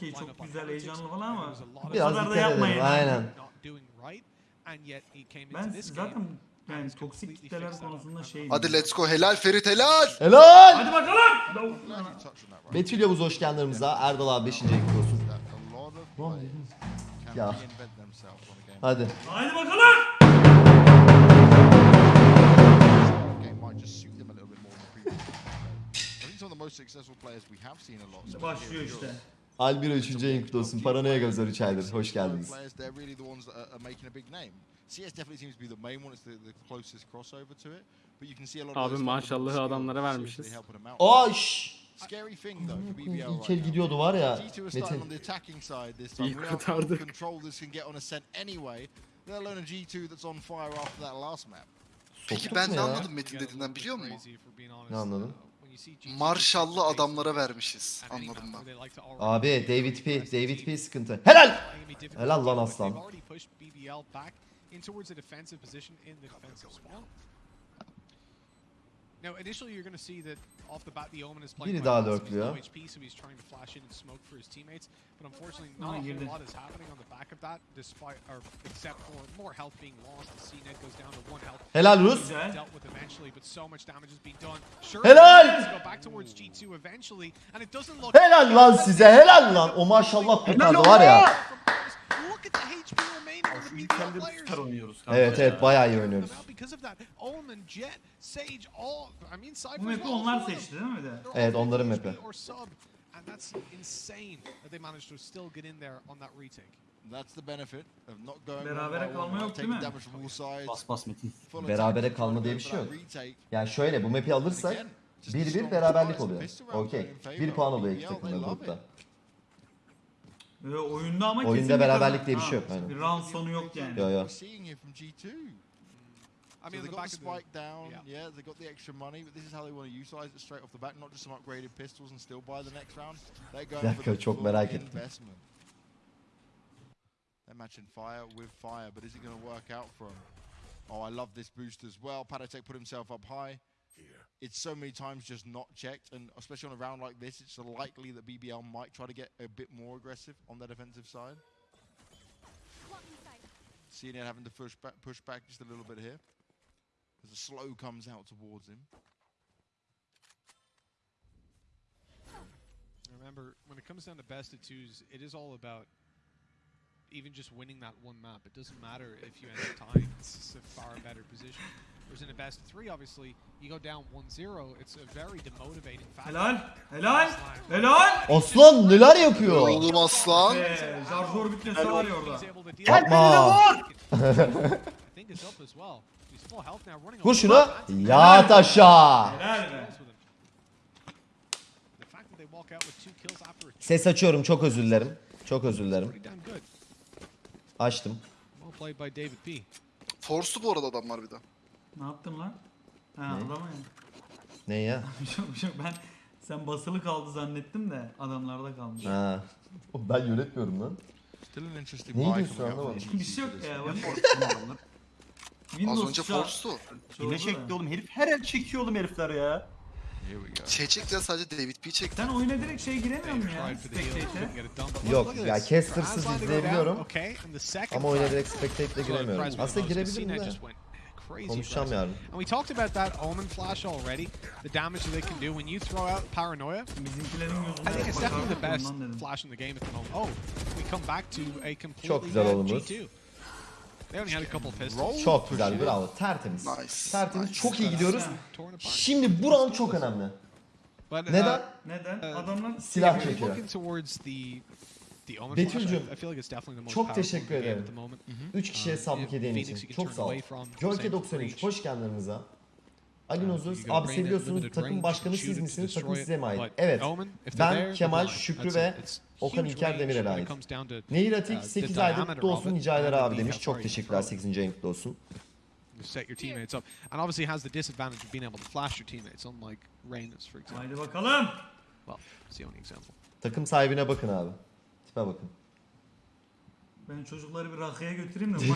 okey çok güzel heyecanlı falan ama Biraz kadar da yapmayın. edelim, aynen. Ben zaten yani toksik kitleler konusunda şey Hadi let's go. Helal Ferit helal. Helal! Hadi bakalım. Betül Yavuz hoş geldin aramıza. Erdal abi 5. ekip olsun. Ya. Hadi. Hadi bakalım. Başlıyor işte. Albiro 3. ayın kutlu olsun. Paranoya Gözler 3 aydır. Hoş geldiniz. Abi maşallahı adamlara vermişiz. Oş! İlkel gidiyordu var ya Metin. İyi kurtardık. Peki ben ne anladım Metin dediğinden biliyor musun? Ne anladın? Marshall'lı adamlara vermişiz. Anladım ben. Abi David P. David P sıkıntı. Helal! Helal lan aslan. Biri daha lurkluyor. Aha, girdi. Helal Rus. Helal! Helal lan size helal lan. O maşallah kurtardı var ya. Şu tutar oynuyoruz kanka Evet evet bayağı iyi oynuyoruz. Bu map'i onlar seçti değil mi bir de? Evet onların map'i. And that's insane that they managed to still get in there on that retake. That's the benefit of not going Berabere one by kalma one, yok, taking değil mi? damage from all sides. Bas bas Metin. full Berabere attack, kalma diye bir şey yok. retake. Yani şöyle bu map'i alırsak Again, just a 1-1 strong beraberlik oluyor. Okey. in favor 1 puan oluyor iki takımda grupta. It. Ee, oyunda ama Oyunda kesinlikle beraberlik kazan- diye bir Ha, şey yok, aynen. Bir round sonu yok yani. Yo yo. We're seeing here from G2. I So mean, they the got back the of the, spike down, yeah. yeah. they got the extra money, but this is how they want to utilize it straight off the bat, not just some upgraded pistols and still buy the next round. They're going for dakika, the çok full merak ettim. investment. They're matching fire with fire, but is it going to work out for him? Oh, I love this boost as well. Patitek put himself up high. It's so many times just not checked, and especially on a round like this, it's likely that BBL might try to get a bit more aggressive on the defensive side. Seeing it having to push back, push back just a little bit here. As the slow comes out towards him. Remember, when it comes down to best of twos, it is all about even just winning that one map. It doesn't matter if you end up tying. It's a far better position. Whereas in a best of three, obviously, Helal. Helal. Helal. Aslan neler yapıyor? Oğlum aslan. Ee, Jarjor bitmesi var ya orada. Yapma. Vur şunu. Yat aşağı. Ses açıyorum çok özür dilerim. Çok özür dilerim. Açtım. Force'u bu arada adamlar bir de. Ne yaptın lan? Ha ya. Ne ya? Şey yok, şey yok. Ben sen basılı kaldı zannettim de adamlarda kalmış. Ha. Oğlum Ben yönetmiyorum lan. Still an interesting Ne buy diyorsun coming out anlamadım. from bir şey yok ya. Bak. Windows Az önce an- Force'tu. da. çekti oğlum herif. Her el çekiyor oğlum herifler ya. Here we go. Şey çekti ya sadece David P çekti. Sen oyuna direkt şey giremiyor musun ya? Tried for the heal, couldn't Spectate'e. get it done. But Yok look at ya this. castersız down, izleyebiliyorum. okay, and the second Ama oyuna direkt spectate'le giremiyorum. Aslında girebilirim de. Crazy yarın. And we talked about that Omen flash already. The damage that they can do when you throw out paranoia. I think it's definitely the best flash in the game at the moment. Oh, we come back to a completely Çok güzel dead olumuz. G2. They only had a couple pistols. Çok güzel bravo. Tertemiz. Nice, Tertemiz. nice. Çok iyi gidiyoruz. Şimdi bu round çok önemli. But, uh, Neden? Neden? Ee, Adamlar Silah çekiyor. Betül'cüm çok teşekkür ederim. 3 mhm. kişiye sablık hediyen için. Çok sağ ol. Jorke 93 hoş geldiniz. Ali abi seviyorsunuz takım başkanı siz misiniz? Takım size mi ait? Evet. Ben Kemal, Şükrü ve Okan İlker Demir'e ait. Nehir Atik 8 ayda kutlu olsun Nicailer abi demiş. Çok teşekkürler 8. ayın kutlu olsun. set your teammates up. And obviously has the disadvantage of being able to flash your teammates, unlike Reynolds, for example. Haydi bakalım. Well, it's the only example. Takım sahibine bakın abi. Tipe bakın. Ben çocukları bir rakıya götüreyim de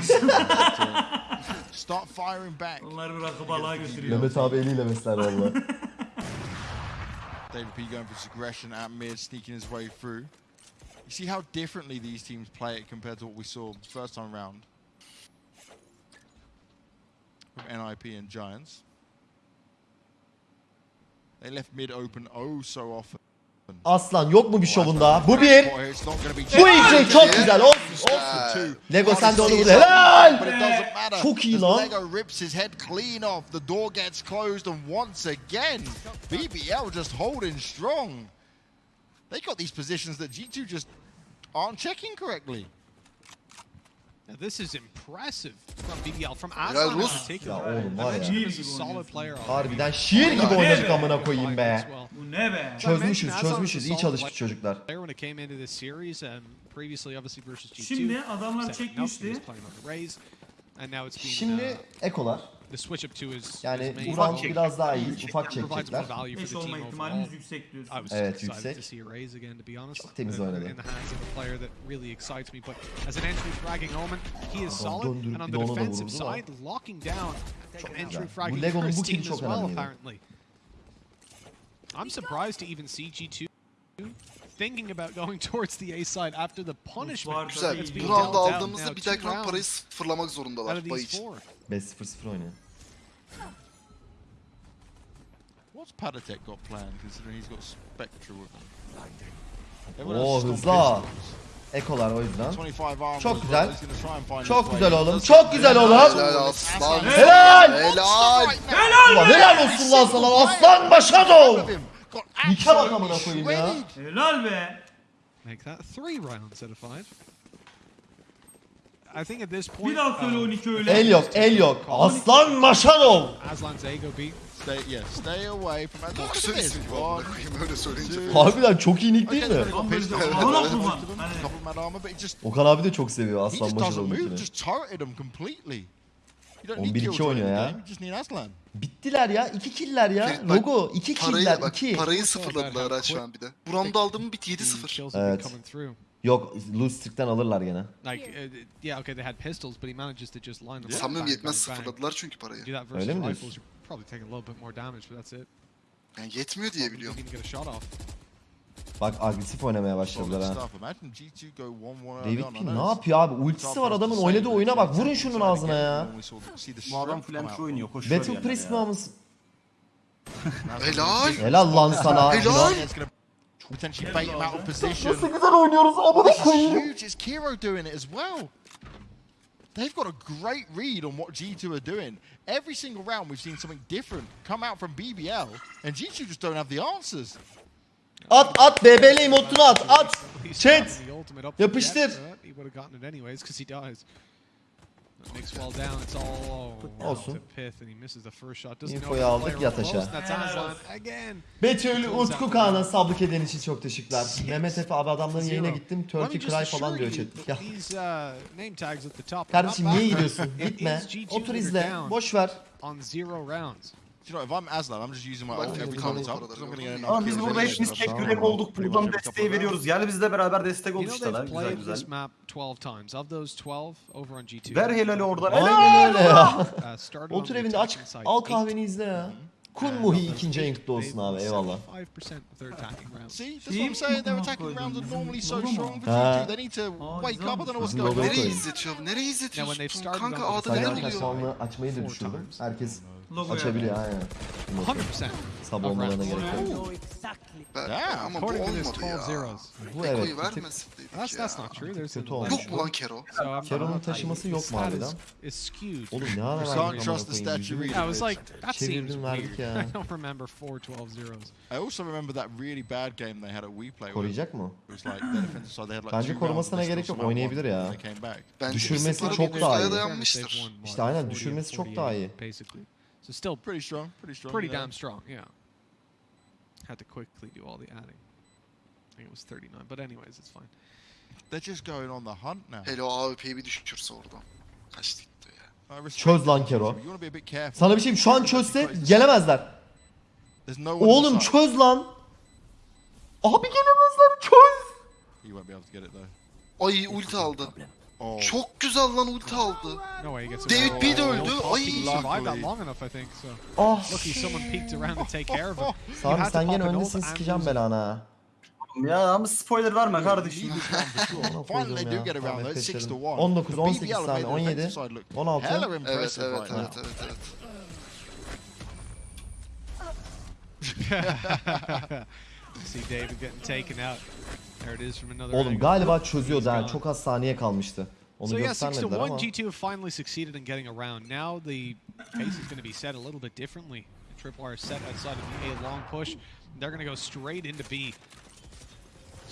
Start firing back. onları bir rakı balığa götürüyor. Mehmet abi eliyle besler valla. David P going for this aggression at mid, sneaking his way through. You see how differently these teams play it compared to what we saw first time round from NIP and Giants. They left mid open oh so often. Aslan yok mu bir şovunda? Bu bir. Bu iki çok güzel. Olsun olsun. Lego sen de onu vur. Helal. Çok iyi lan. Lego rips his head clean off. The door gets closed, and once again, BBL just holding strong. They got these positions that G2 just aren't checking correctly. Now, this is impressive from BBL, from Aslan in Rus. particular. Ya oğlum var ya. Mentioned him as a solid player already. Harbiden şiir gibi oynadık amına koyayım be. Bu ne be? Çözmüşüz çözmüşüz. İyi çalışmış çocuklar. Player when it came into this series, um, previously obviously versus G2. Şimdi adamlar çekmişti. was playing on the Raze, and now it's been, Şimdi uh, ekolar. The switch up to his, Yani his main Buran role. biraz daha iyi. Ufak provides more çekecekler. value for 5 the olma team overall. ihtimalimiz yüksek diyorsun. I was Evet, excited yüksek. to see a Raze again, to be honest. Çok temiz in, oynadı. Uh, in the hands of a player that really excites me. But as an entry fragging Omen, he is Adam solid. döndürüp And on bir the de ona da defensive da. side, locking down an entry güzel. fragging Bu Lego'nun bu Christine kili çok as well, önemliydi. apparently. I'm surprised to even see G2 thinking about going towards the A side after the punishment Güzel. that's Bu being round'u dealt out aldığımızda now. bir Two dahaki round parayı rounds sıfırlamak out zorundalar. of Bay these için. Four. 5-0-0 oynuyor. What's Patatek got planned, considering he's got Spectre with him? Oo hızlı ha. Ekolar o yüzden. 25 armor Çok güzel. Çok güzel oğlum. Çok güzel oğlum. Helal. Helal. Helal. Ulan helal olsun lan sana aslan başa doğ. Got Nike bak amına koyayım ya. Helal be. Make that three rounds out of five. I think at this point, Bir daha söyle 12 öyle. El yok, el yok. Aslan Maşarov. Aslan Zago beat Stay, yeah, stay away from that. Baksana ismi bu amına koyayım. Harbiden çok iyi nick değil mi? Amına kurban. Okan abi de çok seviyor Aslan Maşarov'u. Just targeted him completely. 11-2 oynuyor ya. Bittiler ya. 2 killer ya. Logo 2 killer. 2. Parayı sıfırladılar şu an bir de. Buramda aldığım bit 7-0. Evet. Yok loose streak'ten alırlar gene. Like, uh, yeah, okay, they had pistols, but he manages to just line them up. Sanmıyorum yetmez sıfırladılar çünkü parayı. Do that versus Öyle mi rifles, you're probably taking a little bit more damage, but that's it. Yani yetmiyor diye biliyorum. get a shot off. Bak agresif oynamaya başladılar ha. stuff. Imagine G2 go 1-1 early David on. I P know ne yapıyor abi? Ultisi var adamın oynadığı oyuna bak. Vurun şunun ağzına ya. Bu adam out. oynuyor. Koşuyor Battle yani Priest mi ya. amız? Helal. Helal lan sana. Helal. It's gonna potentially bait him out of position. güzel oynuyoruz This is huge. It's Kiro doing it as well. They've got a great read on what G2 are doing. Every single round, we've seen something different come out from BBL, and G2 just don't have the answers. At at BBL emotunu at at. He's Chat. gotten the Yapıştır. to Jet, but He would have gotten it anyways because he dies. Olsun. Infoyu aldık yat. Betül Utku Kaan'a sablık eden için çok teşekkürler. Mehmet Efe abi adamların yayına gittim. Turkey Cry falan diyor chat. Ya. Kardeşim niye gidiyorsun? Gitme. Otur izle. Boş ver. Do you know, if I'm Aslan, I'm just using my ult every time it's up I'm gonna get another Ama biz burada hepimiz tek yürek olduk. Plübon desteği veriyoruz. Gel bizle beraber destek ol işte lan. Güzel güzel. Ver helali oradan. Aynen öyle ya. Evinde aç. Al kahveni izle ya. Kun Muhi ikinci ranked olsun abi eyvallah. See, that's what Nereye izletiyorum? Nereye izletiyorsun? Kanka ağda neler oluyor? Herkes Logo açabiliyor yani. aynen. 100%. Sabah olmalarına gerek yok. Yeah, Ama bu According to this, olmadı 12 ya. zeros. Bu evet. Eko'yu bir tık- vermeseydik That's, ya. that's not true. There's Kötü olmuş. Yok mu lan Kero? So I'm Kero'nun taşıması yok mu harbiden? skewed. Oğlum ne ara verdik amına trust the koyayım. statue. Yeah, I was like, that Çevirdim, seems verdik weird. ya. I don't remember four 12 zeros. I also remember that really bad game they had at WePlay. where Koruyacak mı? It was like their defensive side. They had like Bence two rounds korumasına and they gerek still yok, somehow oynayabilir won ya. they came back. Bence Düşürmesi bizim para çok daha iyi. dayanmıştır. Won, what, İşte aynen, 40 and düşürmesi çok daha 48, iyi. Basically. So still Pretty strong, pretty strong. pretty damn strong, yeah. Had to quickly do all the adding. I think it was 39, but anyways, it's fine. They're just going on the hunt now. Hele o AWP'yi bir düşürse oradan. Kaçtı gitti ya. Çöz lan Kero. but You want to be a bit careful. Sana bir şey şu an çözse gelemezler. There's no one on the Oğlum çöz lan. Abi gelemezler çöz. You won't be able to get it though. Ay ulti aldı. Oh. Çok güzel lan ulti aldı. No way he gets David away. B de Oh, öldü. Ay. survived that long enough, I think. So Ah. lucky someone peeked around to take care of him. You Sami had to sen gene öndesin sikeceğim belanı ha. Ya ama spoiler verme kardeşim. Need this round for sure. Ona Finally they koydum do ya. get around Tamam, though. It's 6 to F5'lerim. 1. 19, But 18 BBL have saniye, made the 17, defensive side look 16. hella Evet impressive evet right now. evet evet. See David getting taken out. Oğlum galiba çözüyordu ha. Çok az saniye kalmıştı. Onu So yeah, 6 to 1, göstermediler ama. G2 have finally succeeded in getting around. Now the pace is going to be set a little bit differently. Tripwire set outside of the A long push. They're going to go straight into B.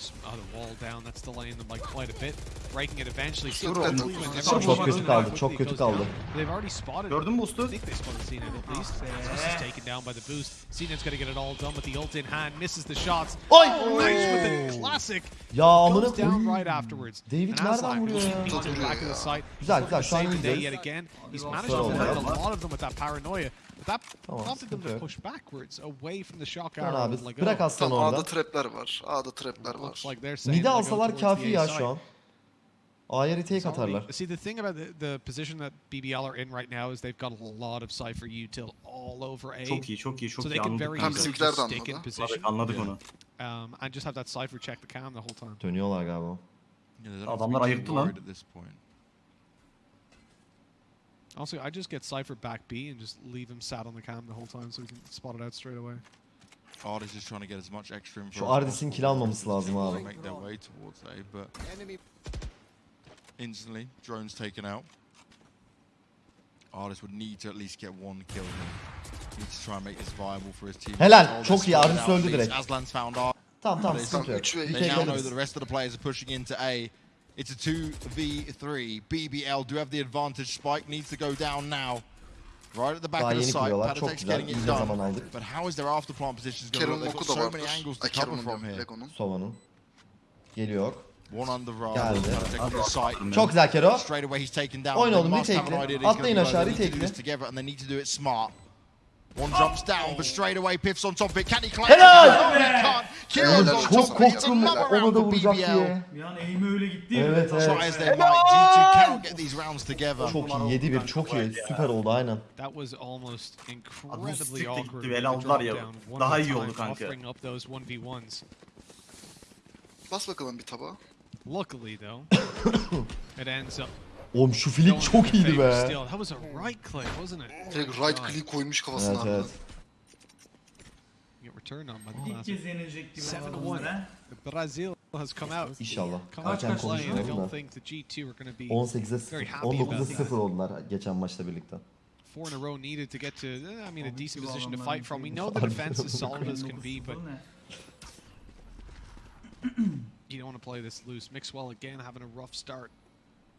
S- Oh, the wall down. That's delaying them like quite a bit. Breaking it eventually. Çok kötü. quickly they're Çok pushing kötü it kaldı, quickly çok it kötü goes kaldı. down. They've already spotted Gördün mü I think they spotted CNET at least. This is taken down by the boost. CNET's got to get it all done with the ult in hand. Misses the shots. Oy! Nice with the oh! classic. Ya amına Goes down koyayım. right afterwards. David nereden vuruyor ya? back of the site. Güzel, güzel. Şu an to save day yet again. He's managed to oldu. a lot of them with that paranoia. Tamam, prompted them sıkıntı to yok. push backwards away from the shock Lan arrow. abi bırak oh, aslanı Tamam A'da orada. trapler var. A'da trapler var. Mide alsalar kafi ya şu an. A'ya retake atarlar. See, the thing about the, the position that BBL are in right now is they've got a lot of Cypher util all over A. Çok iyi çok iyi çok so iyi they can anladık very Tam kanka. easily bizimkiler just de stick in anladı. position Anladık onu. um, and just have that Cypher check the cam the whole time. Dönüyorlar galiba. Adamlar ayıktı lan. Also, I just get Cypher back B and just leave him sat on the cam the whole time so we can spot it out straight away. Ardiis is trying to get as much extra info. Şu as Ardis'in possible kill almaması to lazım abi. Make their way towards A, but instantly drones taken out. Ardiis would need to at least get one kill. here. Needs to try and make this viable for his team. Helal, çok they're iyi, spotted Ardis öldü direkt. Aslan's found Ardiis. Tamam tamam They- sıkıntı yok. üç ve Bir iki. They now know that the rest of the players are pushing into A. It's a 2v3. BBL do have the advantage. Spike needs to go down now. Right at the back Daha of the site. Patitek's getting it done. But how is their after plant positions going to Kerim'in look? They've got so many angles to Ay cover from here. Lego'nun. Sova'nın. Geliyor. One under Ra. Geldi. Patek with the site. Çok güzel Kero. Straight away he's taken down. Oyun They oldu, must have an retake'li. idea that he's Atlayın aşağı, it. They need to do retake'li. together and they need to do it smart. One jumps down, but straight away Piff's on top of it. Can he collect Helal! No, he can't. On top of it. It's another round for BBL. an eğimi öyle gitti ya. Evet Try evet. as they might, G2 cannot get these rounds together. Çok iyi 7-1 çok iyi. Süper oldu aynen. That was almost incredibly awkward. gitti, with el the aldılar drop ya. down one Daha iyi oldu kanka. Offering up those 1v1s. Bas bakalım bir tabağa. Luckily though, it ends up Oğlum şu flick çok iyiydi be. Direkt right click koymuş kafasına. Evet, evet. İlk kez yenilecek gibi olanlara. İnşallah. Erken konuşuyorlar da. 18'e 19'a 0 oldular geçen maçta birlikte. Four in a row needed to get to, eh, I mean, a decent position to fight from. We know the defense is solid as can be, but you don't want to play this loose. Mixwell again having a rough start.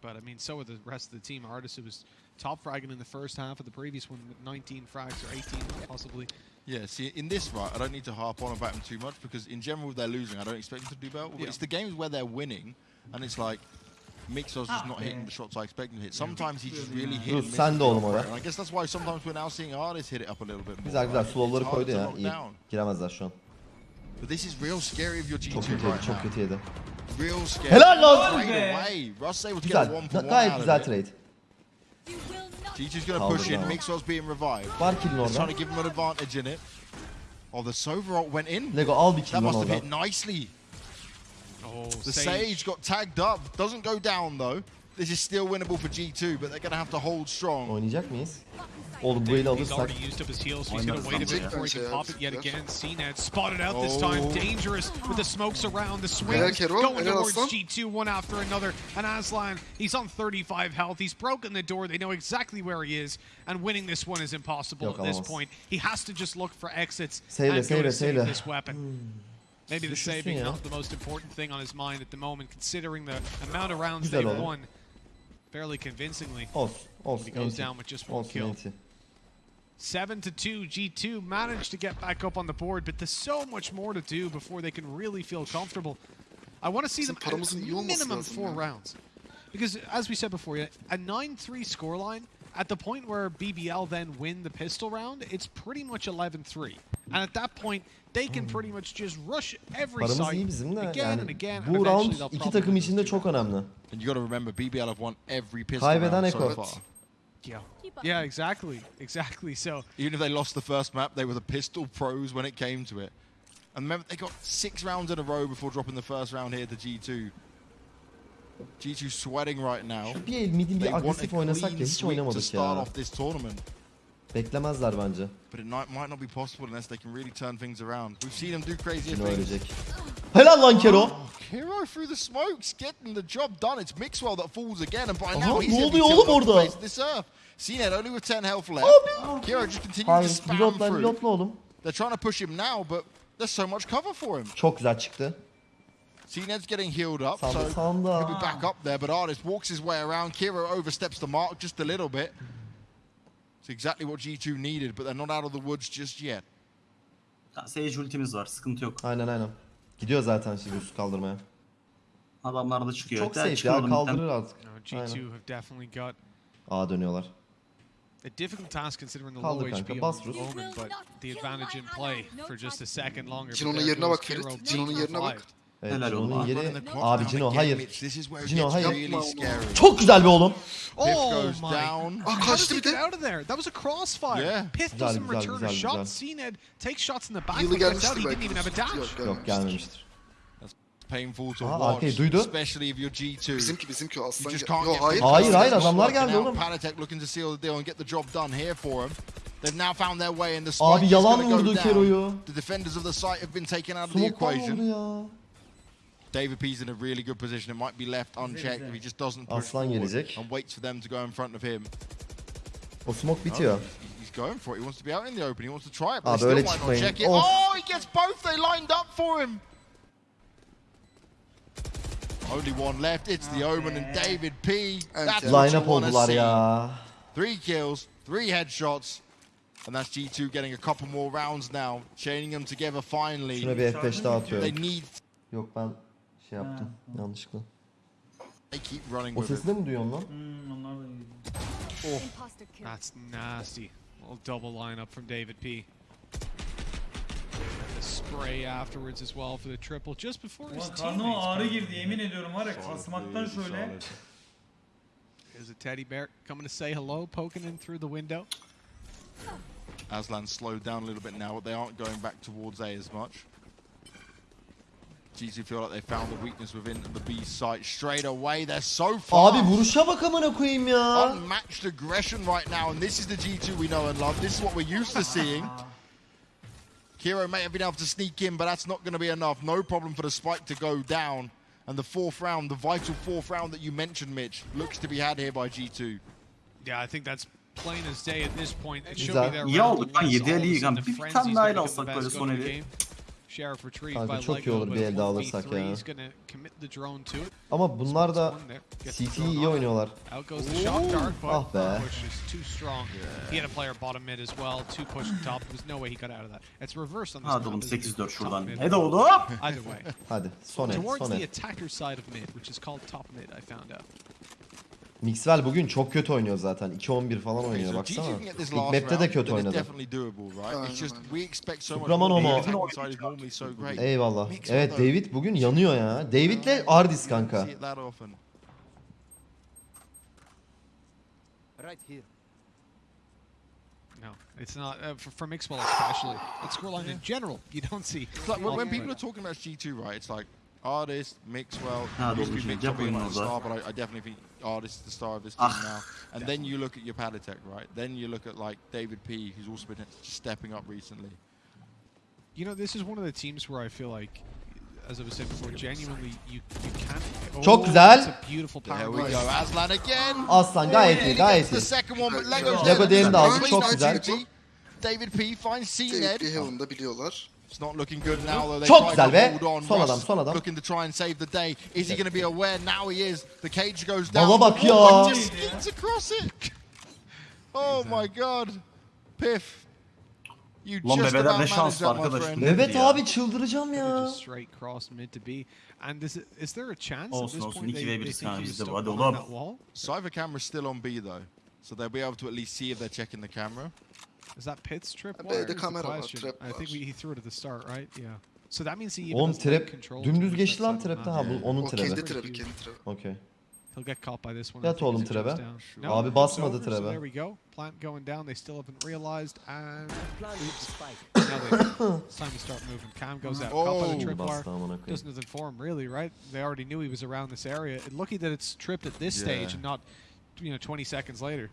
But I mean, so are the rest of the team. Ardiis, who was top fragging in the first half of the previous one with 19 frags or 18 possibly. Yeah, see, in this right, I don't need to harp on about them too much because in general, if they're losing, I don't expect them to do well. Yeah. it's the games where they're winning, and it's like Mixos is ah, not hitting the shots I expect him to hit. Sometimes he just really hit Dur, and misses sen de the oğlum operator, oraya. and I guess that's why sometimes we're now seeing artists hit it up a little bit more. Güzel güzel right? slowları It's harder koydu to ya. lock İyi. down. Giremezler şu an. But this is real scary if you're G2 Çok kötü yedi, right çok now. kötü yedi. Real scary. Helal lan! Straight be! away. Russ able to get Güzel. a one for one Gayet out güzel of it. trade. G2's going to Kaldı push in. bravo. Mixos being revived. Var kill'in Just trying to give him an advantage in it. Oh, the Sova went in. Lego al bir kill That must have hit nicely. Oh, The Sage got tagged up. Doesn't go down though. This is still winnable for G2, but they're going to have to hold strong. Oynayacak mıyız? Oğlum bu eli He's alırsak already used up his heals, so he's going to wait a bit before he can pop it yet ya. again. CNET spotted out this time. Oh. Dangerous with the smokes around. The swings going towards G2 one after another. And Aslan, he's on 35 health. He's broken the door. They know exactly where he is. And winning this one is impossible at this point. He has to just look for exits Seyle, and go seyle, to save seyle. this weapon. Maybe the saving ya. not the most important thing on his mind at the moment, considering the amount of rounds they've won fairly convincingly. olsun. Olsun. He goes enti. down with just one Olsun kill. Enti. 7 to 2 G2 managed to get back up on the board but there's so much more to do before they can really feel comfortable. I want to see them Bizim paramızın iyi at minimum 4 ya. rounds. Because as we said before, a 9-3 scoreline at the point where BBL then win the pistol round, it's pretty much 11-3. And at that point, they can pretty much just rush every Paramız site iyi bizim de again and yani again. and bu round iki takım için de çok önemli. And you got to remember, BBL have won every pistol Kaybeden round so Eko. far. Yeah. Yeah, exactly. Exactly. So Even if they lost the first map, they were the pistol pros when it came to it. And remember, they got six rounds in a row before dropping the first round here to G2. G2 sweating right now. Bir midin They bir want a agresif oynasak ya clean hiç sweep to oynamadık start ya. off this tournament. Beklemezler bence. But it might, might not be possible unless they can really turn things around. We've seen them do crazier Yine things. Helal lan Kero. Hero through the smokes, getting the job done. It's Mixwell that falls again, and by Aha, now he's ne oluyor oğlum orada? this earth. CNED only with 10 health left. Hero just continues to spam through. oğlum. They're trying to push him now, but there's so much cover for him. Çok güzel çıktı. CNED's getting healed up, so he'll be back up there. But Artist walks his way around. Kiro oversteps the mark just a little bit. It's exactly what G2 needed, but they're not out of the woods just yet. Sage ultimiz var sıkıntı yok. Aynen aynen. Gidiyor zaten şimdi üst kaldırmaya. Adamlar da çıkıyor. Çok safe ya kaldırır artık. You know, G2 Aynen. have definitely got A dönüyorlar. a difficult task considering the low kanka, HP Rus. Omen, but the advantage in play for just a second longer. Cino'nun yerine bak Ferit. Cino'nun yerine bak. Evet, Helal John'un ola. abi Cino hayır. Cino hayır. Çok güzel bir oğlum. Oh my. Ah kaçtı bir de. That was a crossfire. Pith doesn't return a shot. Cned takes shots in the back. Yılı gelmiştir belki. Yok gelmemiştir. Painful to Aa, arkayı duydu. Especially if you're G2. Bizimki bizimki aslan. Yo, hayır. Hayır hayır adamlar geldi oğlum. Panatek looking to seal the deal and get the job done here for him. They've now found their way in the Abi yalan vurdu Kero'yu. The defenders of the site have been taken out of the equation. Smoke'tan vurdu ya. David P's in a really good position. It might be left unchecked if he just doesn't push forward gelecek. and waits for them to go in front of him. O smoke bitiyor. He's going for it. He wants to be out in the open. He wants to try it, but Abi they still öyle might not çıkmayın. check it. Of. Oh, he gets both. They lined up for him. Only one left. It's the Omen and David P. That's Okay. what Line you up want to oldular see. ya. Three kills, three headshots, and that's G2 getting a couple more rounds now, chaining them together finally. Şuna bir F5 daha They atıyorum. need. Yok ben şey yaptım yanlışlıkla. Keep running O with it. sesi de mi duyuyorsun lan? Hmm, onlar da iyi. Imposter kill. That's nasty. little double lineup from David P. And the spray afterwards as well for the triple just before his Ulan karnıma ağrı teammates. girdi yemin ediyorum var ya kasmaktan şöyle. There's a teddy bear coming to say hello, poking in through the window. Aslan slowed down a little bit now, but they aren't going back towards A as much. G2 feel like they found the weakness within the B site straight away. They're so far. Abi vuruşa bak amına koyayım ya. Unmatched aggression right now, and this is the G2 we know and love. This is what we're used to seeing. Kiro may have been able to sneak in, but that's not going to be enough. No problem for the spike to go down. And the fourth round, the vital fourth round that you mentioned, Mitch, looks to be had here by G2. Yeah, I think that's plain as day at this point. It should Güzel. be their İyi round to olduk lan, win, so yedi all of a eli sudden yiyen. the Bir tane daha alsak böyle son of eli. Kanka çok iyi olur bir elde alırsak ya. Ama bunlar da CT iyi oynuyorlar. Ah be. Hadi 8-4 şuradan. Hadi oğlum. Hadi son et son et. Mixwell bugün çok kötü oynuyor zaten. 2-11 falan oynuyor baksana. İlk map'te de kötü oynadı. Subraman Eyvallah. Evet David bugün yanıyor ya. David'le Ardis kanka. İt's not uh, for, for Mixwell especially. It's scoreline yeah. in general. You don't see. It's like when, when people are talking about G2, right? It's like Ardiis, Mixwell. Ha, used to be Mixwell being like the star, but I, I definitely think Ardiis is the star of this team Ah, now. And then you look at your Patitek, right? Then you look at like David P, who's also been stepping up recently. You know, this is one of the teams where I feel like, as I was saying before, genuinely you you can't. Çok Oh, güzel. It's a beautiful There power we play. go, Aslan again. Aslan gayet iyi He gayet the iyi. second one, but Lego Lego diğerini de aldı, Clean çok out güzel. David P finds CNED. Heaven'ı da biliyorlar. It's not looking good now though. They Çok güzel to be. hold on. Son adam, son adam. Looking to try and save the day. Is he going to be aware? Now he is. The cage goes down. Baba bak ya. Oh, just skids across it. Oh my god. Piff. You Lan just about ne managed şans that, my arkadaş. friend. Evet Ya. abi çıldıracağım ya. just straight cross mid to B. And is, it, is there a chance at Olsun, this olsun. point they, ve they biriz think kanka he's bizde bu. Hadi behind oğlum. that wall? Cypher camera's still on B though. So they'll be able to at least see if they're checking the camera. Is that Pyth's trip? B'de wire the kamera var, trap I think we, he threw it at the start, right? Yeah. So that means he even Oğlum has light trap control dümdüz towards geçti that lan side of the trapte. map. Ha bu onun O kendi trap'i. trap'i kendi trap'i. Okey. He'll get caught by this one. I Yat think, as oğlum it jumps trebe. down. Abi basmadı over, so trebe. there we go. Plant going down. They still haven't realized. And now they, it's time to start moving. Cam goes out. Caught by Oh. the tripwire. Bastı amına koyayım. Doesn't inform really, right? They already knew he was around this area. And lucky that it's tripped at this stage and not, you know, 20 seconds later.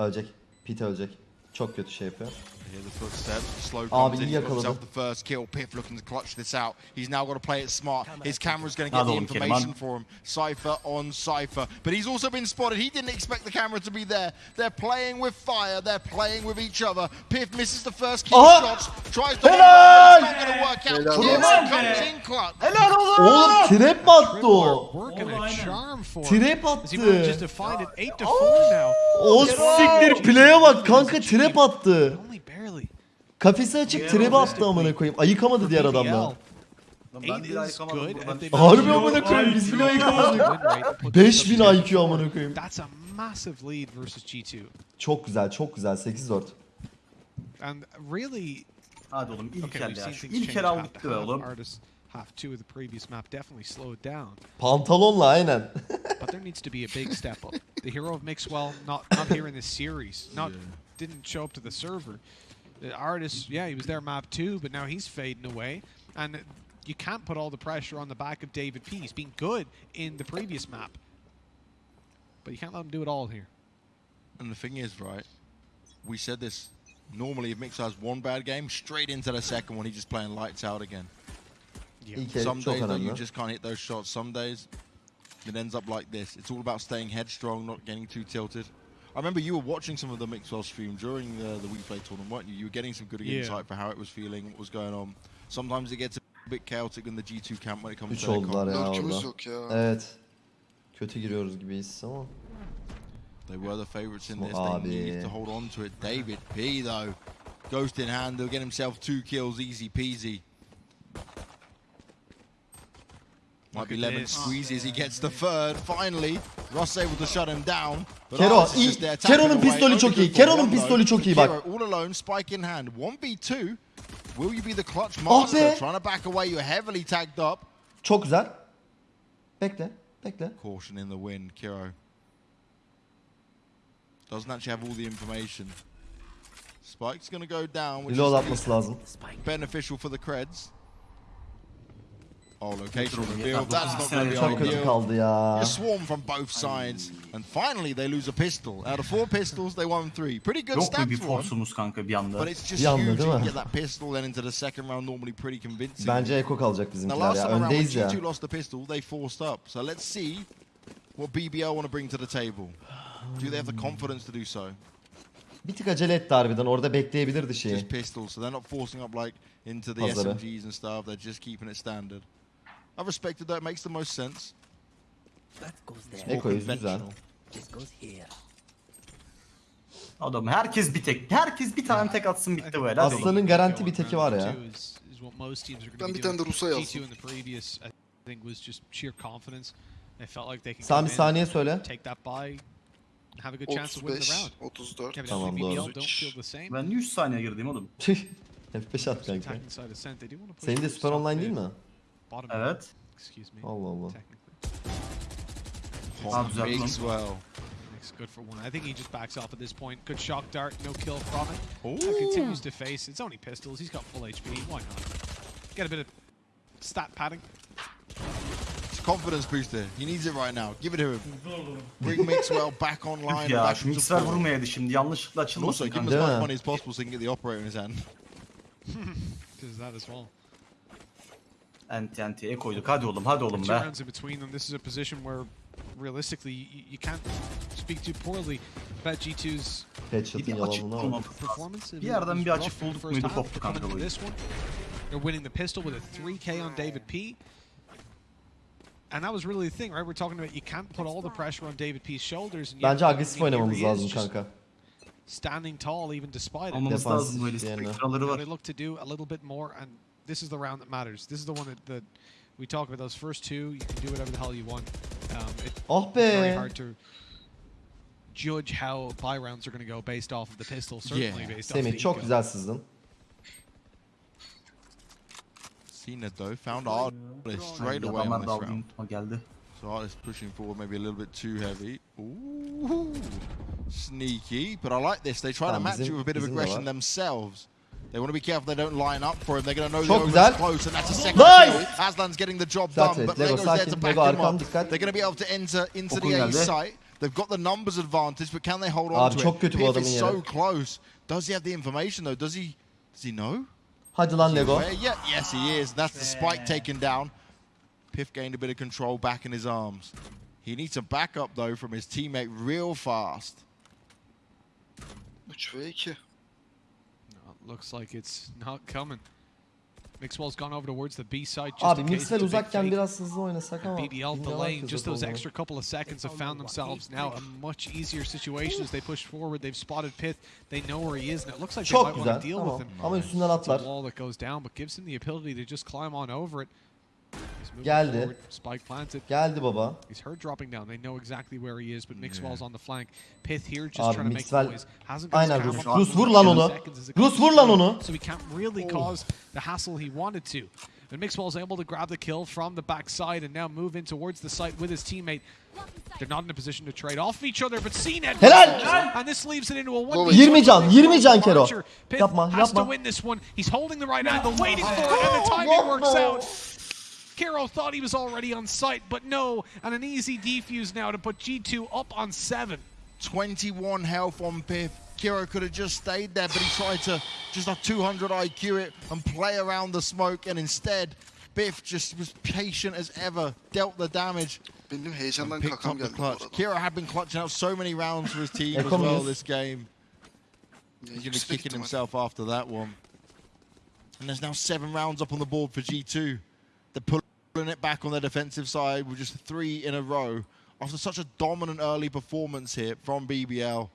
Ölecek. Pete ölecek. Çok kötü şey yapıyor. Hear the footsteps. Slow Abi comes in. got himself the first kill. Pyth looking to clutch this out. He's now got to play it smart. His camera's going to get Hadi the information for him. Cypher on Cypher. But he's also been spotted. He didn't expect the camera to be there. They're playing with fire. They're playing with each other. Pyth misses the first kill Aha! shots. Tries to Helal! It's not going to work out. Helal Kill olsun. comes in clutch. Helal oğlum! Oğlum trap mi attı o? A charm for him. Trap he manages attı. to find 8 to 4 now. Oh, o siktir play'e bak kanka trap attı. Kafesi açıp trap attı amına koyayım. Ayıkamadı diğer adamlar. Ben ayıkamadım Harbi amına koyayım biz bile ayıkamadık. win rate that puts 5000 them- IQ amına koyayım. That's a massive lead versus G2. Çok güzel çok güzel 8-4. And really, Hadi oğlum ilk okay, el ya. Şu ilk el al half gitti to be oğlum. Half two of the previous map definitely slowed down. Pantolonla aynen. but there needs to be a big step up. The hero of Mixwell, not not here in this series, not didn't show up to the server. The Ardiis, yeah, he was there map two, but now he's fading away, and you can't put all the pressure on the back of David P. He's been good in the previous map, but you can't let him do it all here. And the thing is, right, we said this. Normally, if Mixer has one bad game, straight into the second one, he's just playing lights out again. İlk el Some days, though, you just can't hit those shots. Some days, it ends up like this. It's all about staying headstrong, not getting too tilted. I remember you were watching some of the Mixwell stream during the, the WePlay tournament, weren't you? You were getting some good Yeah. insight for how it was feeling, what was going on. Sometimes it gets a bit chaotic in the G2 camp when it comes 3 to their oldular comp. ya Lurkümüz orada. yok ya. Evet. Kötü giriyoruz gibiyiz ama. They were the favourites in this. Abi. They needed to hold on to it. David P, though, ghost in hand. He'll get himself two kills, easy peasy. Might Look be at lemon this. squeezy as he gets the third. Finally, Russ able to shut him down. Kero, Ardiis is iyi. just there tapping Kero'nun away. çok iyi. good for Kero'nun one, çok iyi bak. All alone, spike in hand. 1v2. Will you be the clutch master? be. Trying to back away. You're heavily tagged up. Çok güzel. Bekle. Bekle. Caution in the wind, Kiro. Doesn't actually have all the information. Spike's going to go down, which Reload is atması lazım. beneficial for the creds. Oh, location revealed. That's not going to be ideal. You swarm from both sides, and finally they lose a pistol. Out of four pistols, they won three. Pretty good mu bir stats for them. forsumuz kanka bir anda? But it's just Bir anda, huge. You get that pistol, then into the second round, normally pretty convincing. Bence Eko kalacak Now, bizimkiler last ya. time around, when Öndeyiz ya. G2 lost the pistol, they forced up. So let's see what BBL want to bring to the table. Do they have the confidence to do so? Bir tık acele etti harbiden. Orada bekleyebilirdi şeyi. Just pistols, so they're not forcing up like into the. SMGs and stuff. They're just keeping it standard. I've respected that. It makes the most sense. Eko'yuz güzel. Adam herkes bir tek. Herkes bir tane tek atsın bitti böyle. Aslanın garanti bir teki var ya. Ben bir tane de Rus'a yazdım. Sami saniye söyle. 35, 34. Tamam doğru. Ben 100 saniye girdim oğlum. F5 at kanka. Senin de süper online değil mi? Bottom Evet. mid, Excuse me. Allah Allah. Technically. Abi düzelttim. Big swell. Makes good for one. I think he just backs off at this point. Good shock dart, no kill from it. Ooh. Continues to face. It's only pistols. He's got full HP. Why not? Get a bit of stat padding. It's confidence booster. He needs it right now. Give it to him. Bring Mixwell back online. Üf ya back şu from mikser support. vurmayaydı şimdi. Yanlışlıkla And also, açılmasın give him as kanka. Much money as possible so he can get the operator in his hand. Does that as well. Enti entiye koyduk. Hadi oğlum hadi oğlum Two be. rounds in between them. This is a position where, realistically, you, you can't speak too poorly about G2's Headshot'ın Bir açık yalanına bak. bulmamız performance. It Bir yerden was bir açık bulduk first muydu koptu They're coming kanka into bu this one. They're winning the pistol with a 3K on David P. And that was really the thing, right? We're talking about you can't put all the pressure on David P's shoulders. And yet, Bence agresif I mean, here oynamamız he is, lazım just kanka. Standing tall even despite it. Almamız Defansif lazım böyle yerine. spektraları You know, var. they look to do a little bit more, and this is the round that matters. This is the one that, that we talk about. Those first two, you can do whatever the hell you want. Um, it's Ah very hard to judge how buy rounds are going to go based off of the pistol. Certainly Yeah. based off the Semih çok eco. güzel sızdın. Cena though found Ardiis straight away Adamlar on this round. unutma geldi. So Ardiis pushing forward maybe a little bit too heavy. Ooh, sneaky. But I like this. They try to match you with a bit of aggression themselves. They want to be careful they don't line up for him. They're going to know Çok the güzel. close, and that's a second Nice! kill. Aslan's getting the job done, it. but Lego, Lego's there to back him up. They're going to be able to enter into Okun the A site. They've got the numbers advantage, but can they hold on Abi to çok it? kötü bu Pyth adamın is yeri. so close. Does he have the information though? Does he? Does he know? Hadi lan Lego. Yeah, yes, he is. That's the spike taken down. Pyth gained a bit of control back in his arms. He needs a backup though from his teammate real fast. 3 ve 2. No, it looks like it's not coming. Mixwell's gone over towards the B side just Abi Mixwell it's uzakken biraz hızlı oynasak ama. BBL delaying just those extra couple of seconds have found themselves now a much easier situation as they push forward. They've spotted Pyth. They know where he is, and it looks like they Çok might want to deal Tamam. with him. Ama üstünden It's a wall that goes down, but gives him the ability to just climb on over it. He's moving Geldi. forward. Spike planted. Geldi baba. He's heard dropping down. They know exactly where he is, but Mixwell's on the flank. Pyth here just Abi trying to make Mixwell- noise. Hasn't got his Aynen camera Rus. up Rus vur lan onu. seconds as it Rus vur lan onu. So he can't really oh. cause the hassle he wanted to. And Mixwell's able to grab the kill from the backside and now move in towards the site with his teammate. They're not in a position to trade off each other, but CNET Helal! and this leaves it into a 1v1. 20 can, 20 can Kero. Archer. Pyth Yapma, has to win this one. He's holding the right angle, waiting for it, and the timing works out. Kero thought he was already on site, but no, and an easy defuse now to put G2 up on seven. 21 health on Pyth. Kiro could have just stayed there, but he tried to just a 200 IQ it and play around the smoke, and instead, Pyth just was patient as ever, dealt the damage, Benim and picked up the clutch. Kiro had been clutching out so many rounds for his team as well this game. Ya, He's going to be kicking himself after that one. And there's now seven rounds up on the board for G2. They're pulling it back on their defensive side with just three in a row after such a dominant early performance here from BBL.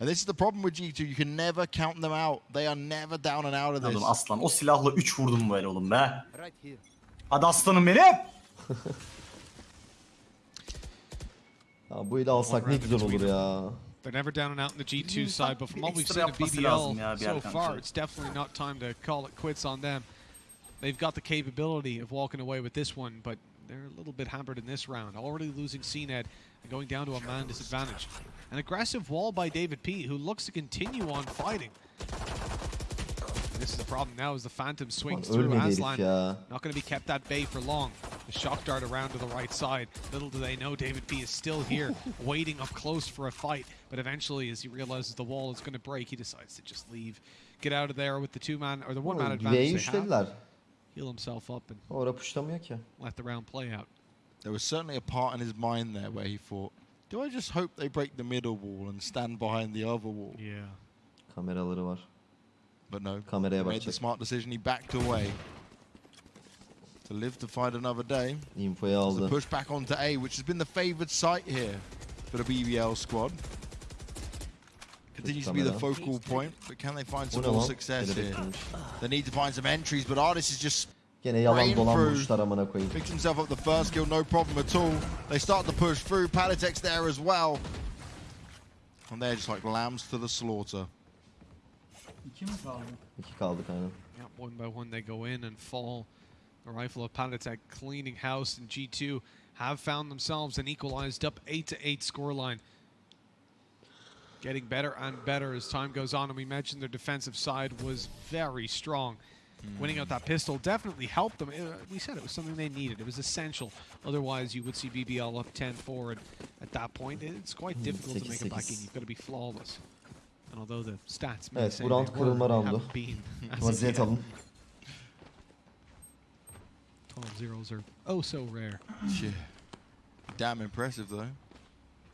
And this is the problem with G2. You can never count them out. They are never down and out of this. Oğlum aslan o silahla 3 vurdum böyle oğlum be. Hadi aslanım benim. Ya bu ile alsak ne güzel olur ya. They're never down and out in the G2 hmm, side, but from what we've seen of BBL lazım ya bir so far, it's definitely not time to call it quits on them. They've got the capability of walking away with this one, but they're a little bit hampered in this round. Already losing CNED and going down to a man disadvantage. An aggressive wall by David P, who looks to continue on fighting. This is the problem now as the Phantom swings through Aslan. ya. Not going to be kept at bay for long. The shock dart around to the right side. Little do they know David P is still here, waiting up close for a fight. But eventually, as he realizes the wall is going to break, he decides to just leave. Get out of there with the two-man or the one-man advantage they have. Üçlediler. Heal himself up and Orada puşlamıyor ki. let the round play out. There was certainly a part in his mind there where he thought, do I just hope they break the middle wall and stand behind the other wall? Yeah. Kameraları var. But no, Kameraya he made the bakacak. smart decision. He backed away to live to fight another day. Infoyu To aldı. push back onto A, which has been the favoured site here for the BBL squad. Continues to be the focal point, but can they find some more success here? They need to find some entries, but Ardiis is just Gene yalan Brain dolan through. vuruşlar amına koyayım. picks himself up the first kill, no problem at all. They start to push through. Patitek there as well. And they're just like lambs to the slaughter. İki mi kaldı? İki kaldık aynen. Yeah, one by one they go in and fall. The rifle of Patitek cleaning house and G2 have found themselves an equalized up 8 to 8 scoreline. Getting better and better as time goes on, and we mentioned their defensive side was very strong. Winning out that pistol definitely helped them. Uh, we said it was something they needed. It was essential. Otherwise, you would see BBL up 10 forward at, at that point. It's quite difficult to make it back in. You've got to be flawless. And although the stats may Evet, say bu round they were, kırılma they roundu. haven't been as of Vaziyet yet. alın. 12 zeros are oh so rare. Yeah. Damn impressive though.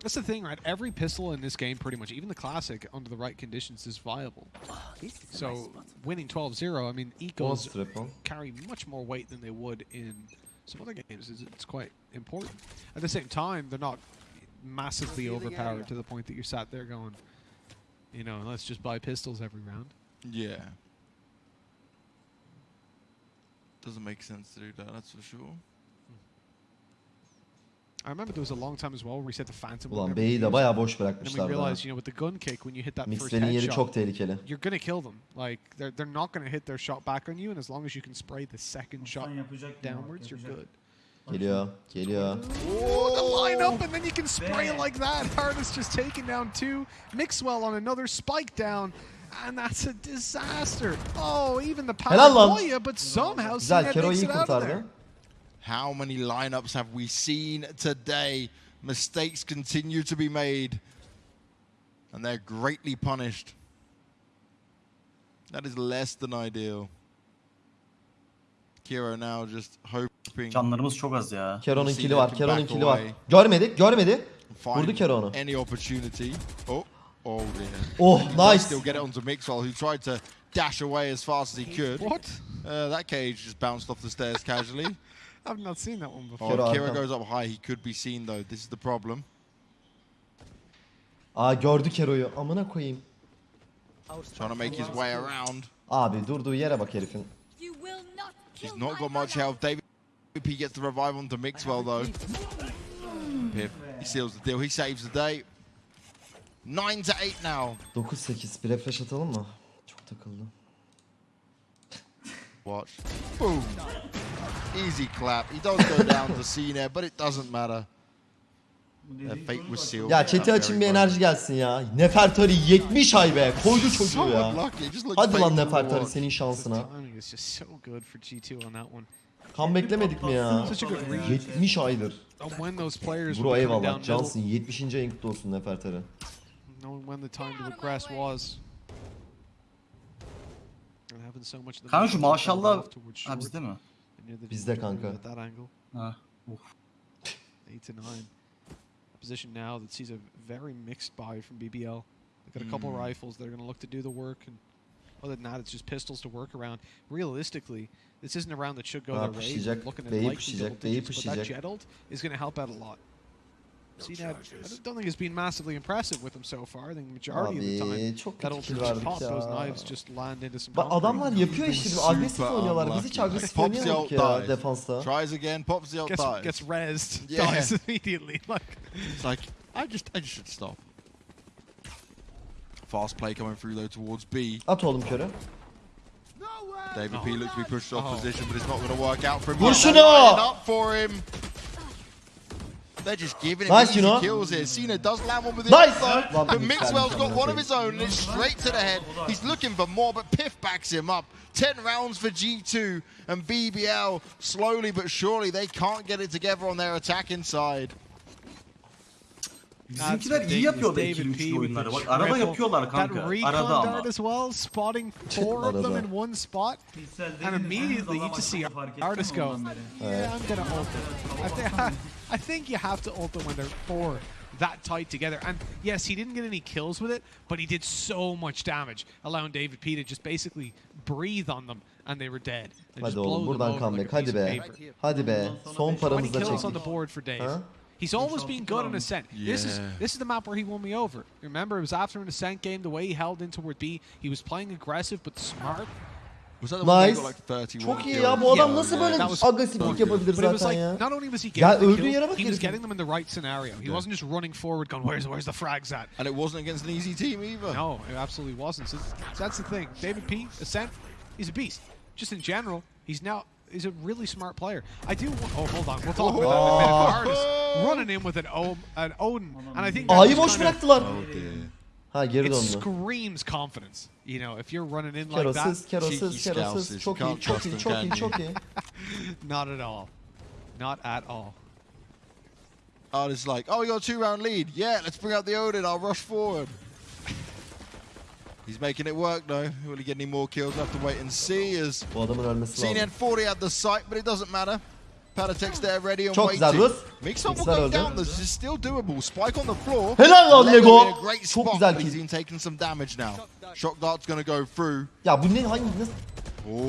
That's the thing, right? Every pistol in this game, pretty much, even the classic, under the right conditions, is viable. So winning 12-0, I mean, Bonus ecos carry much more weight than they would in some other games. It's, it's quite important. At the same time, they're not massively overpowered to the point that you're sat there going, you know, let's just buy pistols every round. Yeah. Doesn't make sense to do that, that's for sure. I remember there was a long time as well where we said the Phantom. would Ulan never B'yi de used. baya boş And then we realized, you know, with the gun kick, when you hit that first Mixwell'in yeri çok tehlikeli. you're gonna kill them. Like they're they're not gonna hit their shot back on you, and as long as you can spray the second shot Sen yapacak mı? downwards, you're good. Geliyor. Geliyor. Oh, the lineup, and then you can spray it like that. Hardest just taking down two. Mixwell on another spike down. And that's a disaster. Oh, even the Helal lan. Paraguaya, but somehow Güzel. Cnet Kero makes it out of there. kurtardı. How many lineups have we seen today? Mistakes continue to be made, and they're greatly punished. That is less than ideal. Kiro now just hoping Canlarımız çok az ya. Kero'nun See kili var. them Kero'nun back kili var. away. Görmedik. Görmedi. find Vurdu Kero onu. any opportunity. Oh, oh dear. Oh He nice. Still get it onto Mixwell, who tried to dash away as fast as he could. What? Uh, that cage just bounced off the stairs casually. I've not seen that one before. Oh, Kira goes up high. He could be seen though. This is the problem. Aa gördü Kero'yu. Amına koyayım. Trying to make his way around. Abi durduğu yere bak herifin. He's not got much health. David P gets the revive onto Mixwell though. Piff, he seals the deal. He saves the day. Nine to eight now. 9-8. Bir refresh atalım mı? Çok takıldı. Watch. Boom. Easy clap. He does go down to C there, but it doesn't matter. Ya chat'e açın bir enerji gelsin ya. Nefertari 70 ay be. Koydu çocuğu ya. Hadi lan Nefertari senin şansına. Kan beklemedik mi ya? 70 aydır. Bro eyvallah. Johnson 70. ayın kutlu olsun Nefertari. Knowing. Kanka şu momentum held maşallah off towards ha short. bizde mi? And near the Bizde kanka. At that angle, Ha. Uf. eight to nine. Position now that sees a very mixed buy from BBL. They've got a couple Mm. rifles. They're going to look to do the work, and other than that, it's just pistols to work around. Realistically, this isn't a round that should go Ha, their way. Looking at B'yi likely double digits, but that pushlayacak. is going to help out a lot. CNAD, I don't think it's been massively impressive with them so far. I think the majority of the time Abi çok that kötü ult kill just verdik pop, those knives just land into some Bak concrete. adamlar yapıyor işte. bir Agresif Super oynuyorlar. Biz unlucky. hiç agresif Pops the oynayamadık ult ya defansta. Tries again. Pops the ult gets, dies. gets rezzed, Yeah. dies immediately. Like It's like I just I just should stop. Fast play coming through though towards B. At oğlum körü. David Oh. P looks to be pushed off Oh. position, but it's not going to work out for him. Vur şunu! up for him. They're just giving him Nice, easy you know. kills here. Cena does land one with the Nice! ult though, but bir Mixwell's tane got one of his own, and it's straight to the head. He's looking for more, but Pyth backs him up. Ten rounds for G2 and BBL. Slowly but surely, they can't get it together on their attacking side. Bizimkiler iyi ridiculous. yapıyor da David ikili P üçlü with oyunları. the Bak arada triple. yapıyorlar That kanka. recon Arada ama. dart as well, spotting four of them Arada. in one spot. Kişisel And değiliniz, immediately you adam just see akıllı fark ettin artists mi go, ondan beri? yeah, I'm gonna ult it. I, think you have to ult them when they're four that tight together. And yes, he didn't get any kills with it, but he did so much damage, allowing David P to just basically breathe on them, and they were dead. And just Hadi oğlum buradan over comeback. like Hadi be. Hadi be. Son 20 paramızla kills on the board for Dave. Huh? He's always been good on Ascent. This is this is the map where he won me over. Remember, it was after an Ascent game, the way he held in toward B, he was playing aggressive but smart. Was that the one Nice. that got like 31 Çok iyi kills? ya. Bu adam Yeah. nasıl böyle That was agresiflik yapabilir But it was zaten like ya? not only was he Ya getting the öldüğü kills, yere bak he was herifin. getting them in the right scenario. He wasn't just running forward, going, "Where's where's the frags at?" And it wasn't against an easy team either. No, it absolutely wasn't. So that's the thing. David P. Ascent, he's a beast. Just in general, he's now he's a really smart player. I do. wa- Oh, hold on. We'll talk about that in a minute. Oh. Artist running in with an O, an Odin, oh, and I think that A'yı oh, just boş kinda- bıraktılar. Oh dear. Ha geri It döndü. screams confidence. You know, if you're running in like Kerosuz, that, kerosuz, cheeky kerosuz. Çok iyi, Can't çok iyi, çok iyi, çok iyi. not at all, not at all. Oh, it's like, oh, we got a two-round lead. Yeah, let's bring out the Odin. I'll rush forward. He's making it work though. Will he get any more kills? We'll have to wait and see. As Bu adamın ölmesi Cena lazım. had 40 at the site, but it doesn't matter. Patitek's there ready and Çok waiting. güzel Russ. Mix-up will Mixer go down. This is still doable. Spike on the floor. Helal lan Lego Lego. in a great Çok spot, güzel but he's kill. been taking some damage now. Shock dart's going to go through. Ya bu ne hangi nasıl?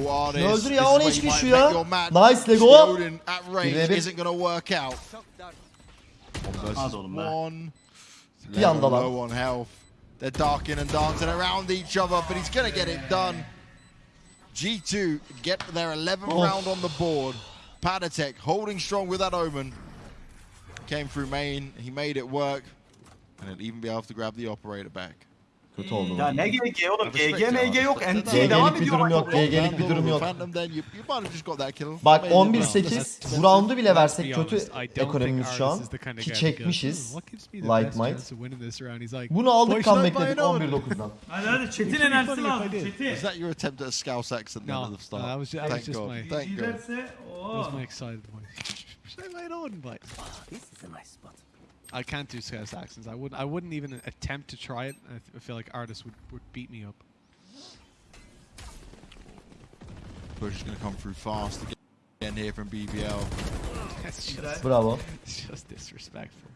Oh, Artist. Öldür ya, this o is ne where hiç you güçlü might ya. your. Nice, Lego. The at range Isn't going to work out. One versus Hadi oğlum be. one. Bir anda lan. Low on health. They're darking and dancing around each other, but he's going to get it done. G2 get their 11th Oh. round on the board. Patitek holding strong with that Omen. came through main. He made it work. And he'll even be able to grab the operator back. Kötü oldu. Hmm. Ya ne GG oğlum? GG MG yok. NT devam ediyor. durum yok. GG'lik bir durum yok. Bak 11-8 bu roundu bile versek kötü ekonomimiz şu an. Ki çekmişiz. Light Might. Bunu aldık kan bekledik 11-9'dan. Hadi hadi Çetin enerjisi lazım. Çetin. Is that your attempt at a Scouse at the start? No, that Thank God. Thank God. Oh. That my excited voice. Should I on, mate? This is a nice spot. I can't do Scouse accents. I wouldn't. I wouldn't even attempt to try it. I, th- I feel like artists would, would beat me up. Push is going to come through fast again here from BBL. It's just, Bravo. it's just disrespectful.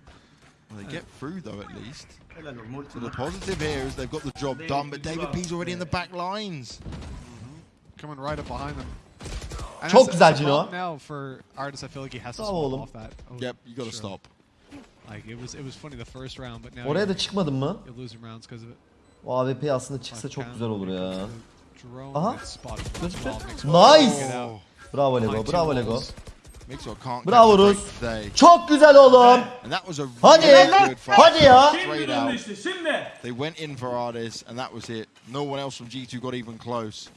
Well, they get through though at least. Helal olsun, multi So the positive here is they've got the job done, but David P's already in the back lines. Mm-hmm. Coming right up behind them. And Çok it's- güzel Cino. Now for artists, I feel like he has to Bravo swap oğlum. off that. Oh, Yep, you got to sure. stop. Like it was, it was funny the first round, but now Oraya you're, da çıkmadın mı? you're losing rounds because of it. O AWP aslında çıksa çok güzel olur ya. Drone Aha. gets spotted. Gözüktü. Well, makes Nice. get out. Bravo Behind Lego, two bravo Lego. walls. Mixwell can't Bravo catch a break Russ. today. Çok güzel oğlum. And that was a Hadi. really good fight. Hadi ya. Şimdi Straight döndü out. işte şimdi. They went in for Ardiis, and that was it. No one else from G2 got even close.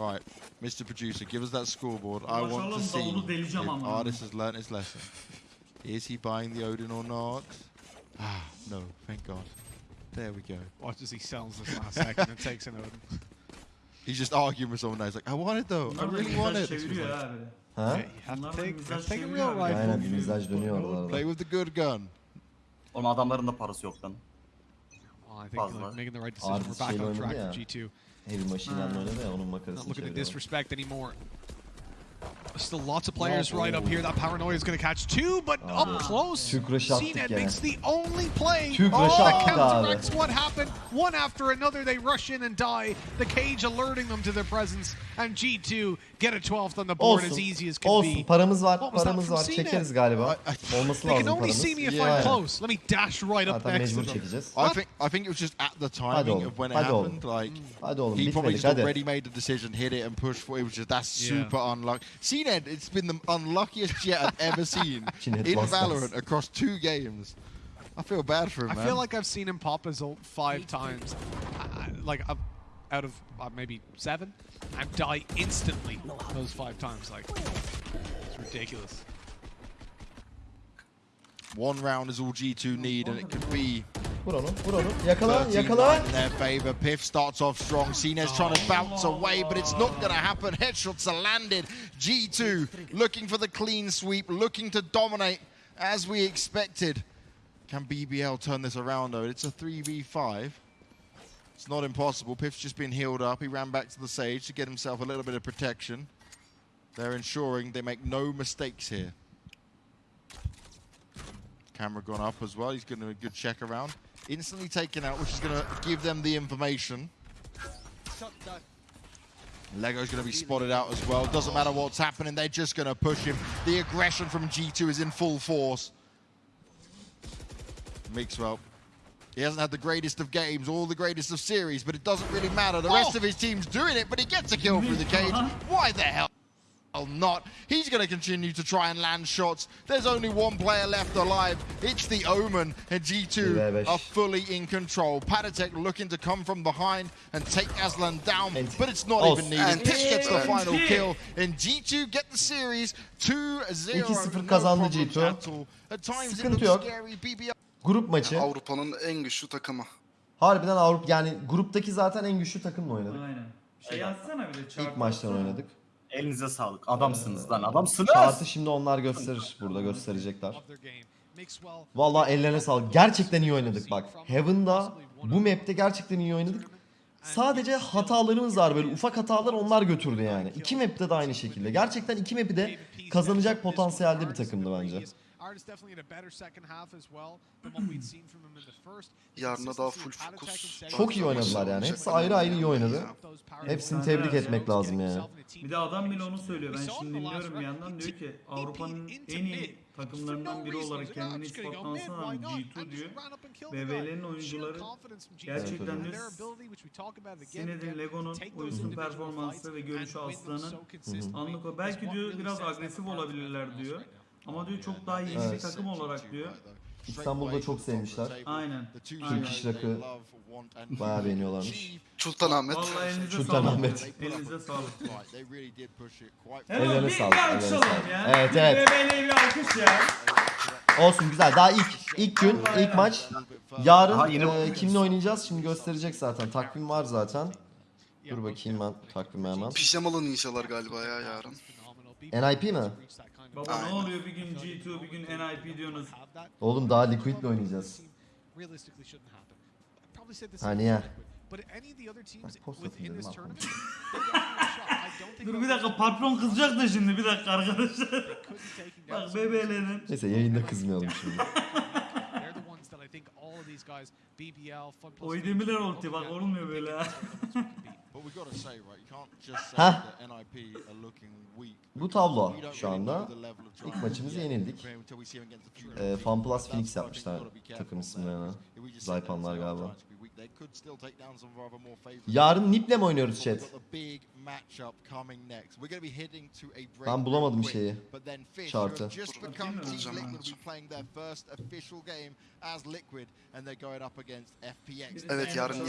All right, Mr. Producer, give us that scoreboard. I want to Maşallah, see davulu deleyeceğim if ama. Ardiis has learnt his lesson. Is he buying the Odin or not? Ah, no, thank God. There we go. Watch as he sells this last second and takes an Odin. He's just arguing with someone now. He's like, I want it though. I really want it. çeviriyor ha böyle. Ha? Yeah, you have Bunlar to da take, mizaj have to take a real rifle. Aynen mizaj dönüyor Play with the good gun. Oğlum adamların da parası yok lan. Well, I think like, making the right decision. Artist We're back on track oynadı for. G2. Heavy Machine Gun'la oynadı ya onun Not looking to disrespect anymore. Still lots of players right up here. That paranoia is going to catch two, but oh. up close. Türk rush'ı CNET makes the only play. Türk oh, that counteracts what happened. One after another, they rush in and die. The cage alerting them to their presence, and G2 get a 12th on the board as easy as can Olsun. be. Paramız var. What was that Paramız var. CNET? Çekeriz galiba. I- I- Olması They can only paramız. see me if Yeah. I'm close. Let me dash right up Zaten next to them. I think I think it was just at the timing oğlum, of when it hadi oğlum. happened. Like Hadi oğlum he probably just hadi. already made the decision, hit it, and pushed for it. It was just that's Yeah. super unlucky. CNED, it's been the unluckiest jet I've ever seen CNED in lost us. Valorant across two games. I feel bad for him, I man. feel like I've seen him pop his ult five times, I- I- like uh, out of uh, maybe seven, and die instantly those five times. Like it's ridiculous. One round is all G2 need, and it could be Vur onu. Vur onu. Yakala. 13 Yakala. in their favor. Pyth starts off strong. Cines trying to bounce away, but it's not going to happen. Headshots are landed. G2 looking for the clean sweep, looking to dominate as we expected. Can BBL turn this around though? It's a 3v5. It's not impossible. Pyth's just been healed up. He ran back to the Sage to get himself a little bit of protection. They're ensuring they make no mistakes here. Camera gone up as well. He's getting a good check around. Instantly taken out, which is going to give them the information. Lego's going to be spotted out as well. Doesn't matter what's happening, they're just going to push him. The aggression from G2 is in full force. Mixwell. He hasn't had the greatest of games or the greatest of series, but it doesn't really matter. The rest Oh! of his team's doing it, but he gets a kill through the cage. Why the hell? Not. He's going to continue to try and land shots. There's only one player left alive. It's the Omen, and G2 Evet. are fully in control. Patatek looking to come from behind and take Aslan down, but it's not Olsun. even needed. Pish gets the final kill, and G2 get the series 2-0. 2-0 No kazandı problems G2. at all. At times it Sıkıntı yok. Grup maçı. Avrupa'nın en güçlü takımı. Harbiden Avrupa yani gruptaki zaten en güçlü takımla oynadık. Aynen. Şey yazsana bir de çarpı İlk maçtan oynadık. Elinize sağlık. Adamsınız lan adamsınız. Şartı şimdi onlar gösterir. Burada gösterecekler. Vallahi ellerine sağlık. Gerçekten iyi oynadık bak. Heaven'da bu map'te gerçekten iyi oynadık. Sadece hatalarımız var böyle ufak hatalar onlar götürdü yani. İki map'te de aynı şekilde. Gerçekten iki map'i de kazanacak potansiyelde bir takımdı bence. Artist definitely had a better second half as well than what we'd seen from him in the first. Yarına daha full fokus. Çok iyi oynadılar yani. Hepsi ayrı ayrı iyi oynadı. Hepsini tebrik etmek lazım yani. Bir de adam bile onu söylüyor. Ben şimdi dinliyorum bir yandan diyor ki Avrupa'nın en iyi takımlarından biri olarak kendini ispatlamasına rağmen G2 diyor. BBL'nin oyuncuları gerçekten diyor Sined'in, Lego'nun oyuncu performansı ve görüşü Aslan'ın anlık o. Belki diyor biraz agresif olabilirler diyor. Ama diyor çok daha iyi bir Evet. takım olarak diyor. İstanbul'da çok sevmişler. Aynen. Türk iş rakı bayağı beğeniyorlarmış. Sultanahmet. Vallahi elinize Sultanahmet. sağlık. Elinize sağlık. Ellerine Evet, bir, sağlık, bir ellerine alkışalım sağlık. ya. Evet, Bir evet. BBL'ye bir alkış ya. Olsun güzel. Daha ilk ilk gün, ilk maç. Yarın Aha, yeni e, bakıyoruz. kimle oynayacağız? Şimdi gösterecek zaten. Takvim var zaten. Dur bakayım ben takvime hemen. Pijamalı ninjalar galiba ya yarın. NIP mi? Baba ne oluyor bir gün G2 bir gün NIP diyorsunuz. Oğlum daha Liquid'le oynayacağız. Ha, niye? Bak, post atın dedim, bak. Dur bir dakika patron kızacak da şimdi bir dakika arkadaşlar. Bak BBL'nin. Neyse yayında kızmayalım şimdi. Oydemiler ulti bak olmuyor böyle ha. Heh. Bu tablo şu anda. İlk maçımızı yenildik. Ee, FunPlus Phoenix yapmışlar takım isimlerini. Zaypanlar galiba. Yarın Nip'le mi oynuyoruz chat? Ben bulamadım şeyi. Chart'ı. Evet yarın